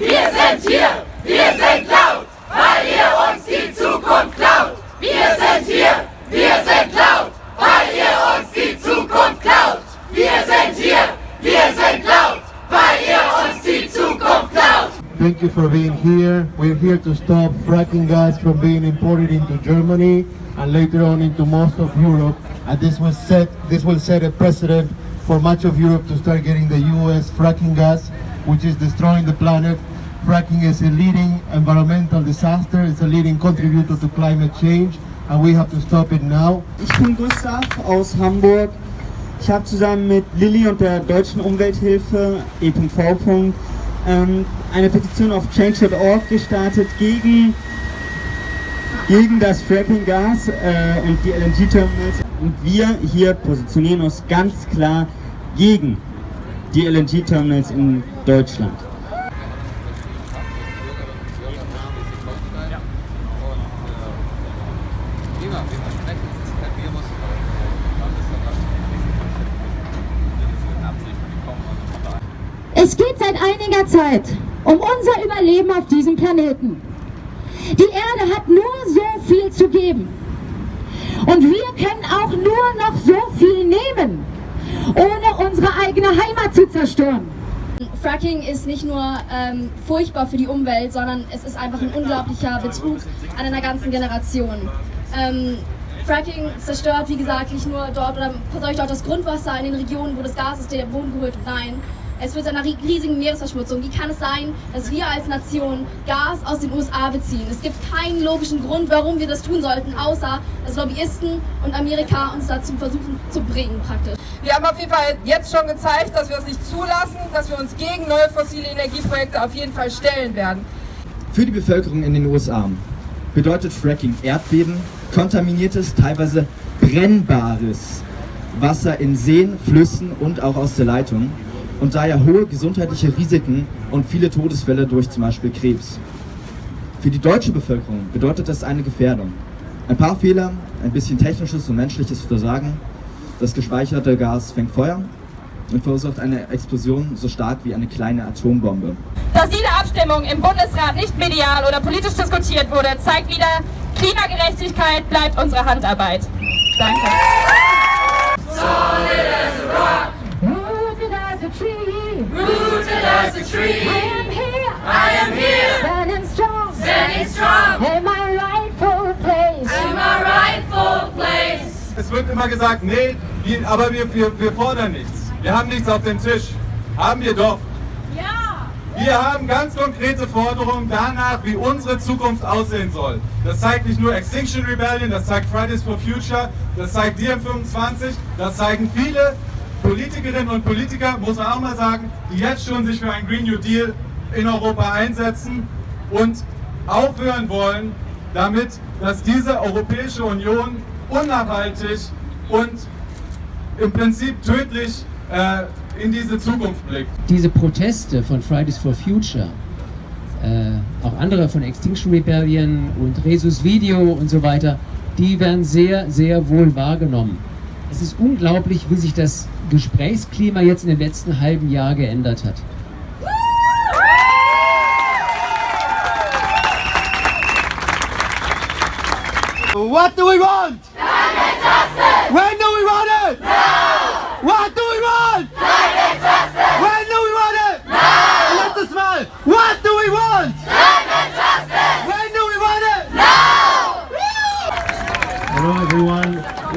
wir sind hier, wir sind laut, weil ihr uns die Zukunft klaut. Wir sind hier, wir sind laut, weil ihr uns die Zukunft klaut. Wir sind hier, wir sind laut, weil ihr uns die Zukunft klaut. Thank you for being here. We're here to stop fracking gas from being imported into Germany and later on into most of Europe. And this will set this will set a precedent for much of Europe to start getting the US fracking gas, which is destroying the planet. Fracking is a leading environmental disaster. It's a leading contributor to climate change, and we have to stop it now. Ich bin Gustav aus Hamburg. Ich habe zusammen mit Lilly und der Deutschen Umwelthilfe e.v. Ähm, eine Petition auf change.org gestartet gegen, gegen das Fracking-Gas äh, und die LNG-Terminals. Und wir hier positionieren uns ganz klar gegen die LNG-Terminals in Deutschland. Es geht seit einiger Zeit um unser Überleben auf diesem Planeten. Die Erde hat nur so viel zu geben. Und wir können auch nur noch so viel nehmen, ohne unsere eigene Heimat zu zerstören. Fracking ist nicht nur ähm, furchtbar für die Umwelt, sondern es ist einfach ein unglaublicher Betrug an einer ganzen Generation. Ähm, Fracking zerstört, wie gesagt, nicht nur dort oder verseucht auch das Grundwasser in den Regionen, wo das Gas aus dem Boden geholt. Nein, es führt zu einer riesigen Meeresverschmutzung. Wie kann es sein, dass wir als Nation Gas aus den USA beziehen? Es gibt keinen logischen Grund, warum wir das tun sollten, außer dass Lobbyisten und Amerika uns dazu versuchen zu bringen praktisch. Wir haben auf jeden Fall jetzt schon gezeigt, dass wir es nicht zulassen, dass wir uns gegen neue fossile Energieprojekte auf jeden Fall stellen werden. Für die Bevölkerung in den USA bedeutet Fracking Erdbeben, kontaminiertes, teilweise brennbares Wasser in Seen, Flüssen und auch aus der Leitung und daher hohe gesundheitliche Risiken und viele Todesfälle durch zum Beispiel Krebs. Für die deutsche Bevölkerung bedeutet das eine Gefährdung. Ein paar Fehler, ein bisschen technisches und menschliches Versagen, das gespeicherte Gas fängt Feuer und verursacht eine Explosion so stark wie eine kleine Atombombe. Dass diese Abstimmung im Bundesrat nicht medial oder politisch diskutiert wurde, zeigt wieder, Klimagerechtigkeit bleibt unsere Handarbeit. Danke. Es wird immer gesagt, nee, aber wir, wir, wir fordern nichts. Wir haben nichts auf dem Tisch. Haben wir doch. Wir haben ganz konkrete Forderungen danach, wie unsere Zukunft aussehen soll. Das zeigt nicht nur Extinction Rebellion, das zeigt Fridays for Future, das zeigt DiEM25, das zeigen viele Politikerinnen und Politiker, muss man auch mal sagen, die jetzt schon sich für einen Green New Deal in Europa einsetzen und aufhören wollen, damit, dass diese Europäische Union unnachhaltig und im Prinzip tödlich äh, in diese Zukunft blickt. diese Proteste von Fridays for Future, äh, auch andere von Extinction Rebellion und Resus Video und so weiter, die werden sehr, sehr wohl wahrgenommen. Es ist unglaublich, wie sich das Gesprächsklima jetzt in dem letzten halben Jahr geändert hat. What do we want?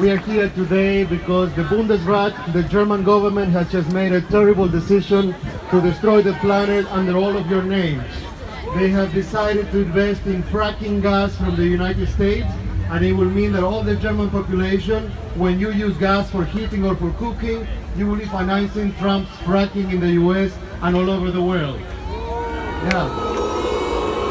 We are here today because the Bundesrat, the German government, has just made a terrible decision to destroy the planet under all of your names. They have decided to invest in fracking gas from the United States and it will mean that all the German population, when you use gas for heating or for cooking, you will be financing Trump's fracking in the US and all over the world. Yeah.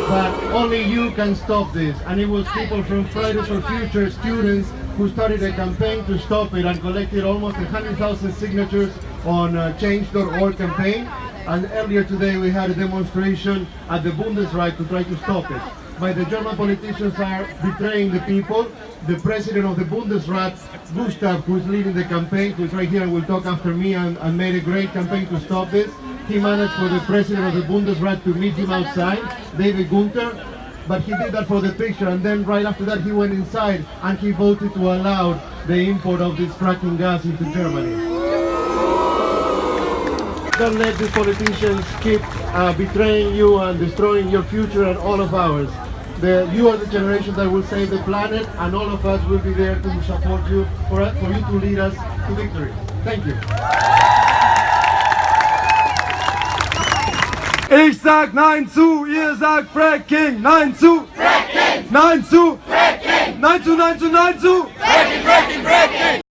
But only you can stop this. And it was people from Fridays for Future students who started a campaign to stop it and collected almost 100,000 signatures on uh, change.org campaign. And earlier today we had a demonstration at the Bundesrat to try to stop it. But the German politicians are betraying the people. The president of the Bundesrat, Gustav, who is leading the campaign, who is right here and will talk after me and, and made a great campaign to stop this, he managed for the president of the Bundesrat to meet him outside, David Gunther, but he did that for the picture and then right after that he went inside and he voted to allow the import of this fracking gas into Germany. Don't let these politicians keep uh, betraying you and destroying your future and all of ours. The, you are the generation that will save the planet and all of us will be there to support you, for, for you to lead us to victory. Thank you. Ich sag Nein zu, ihr sagt Fracking, Nein zu, Fracking! Nein zu, Fracking! Nein zu, Nein zu, Nein zu. Fracking, Fracking, Fracking!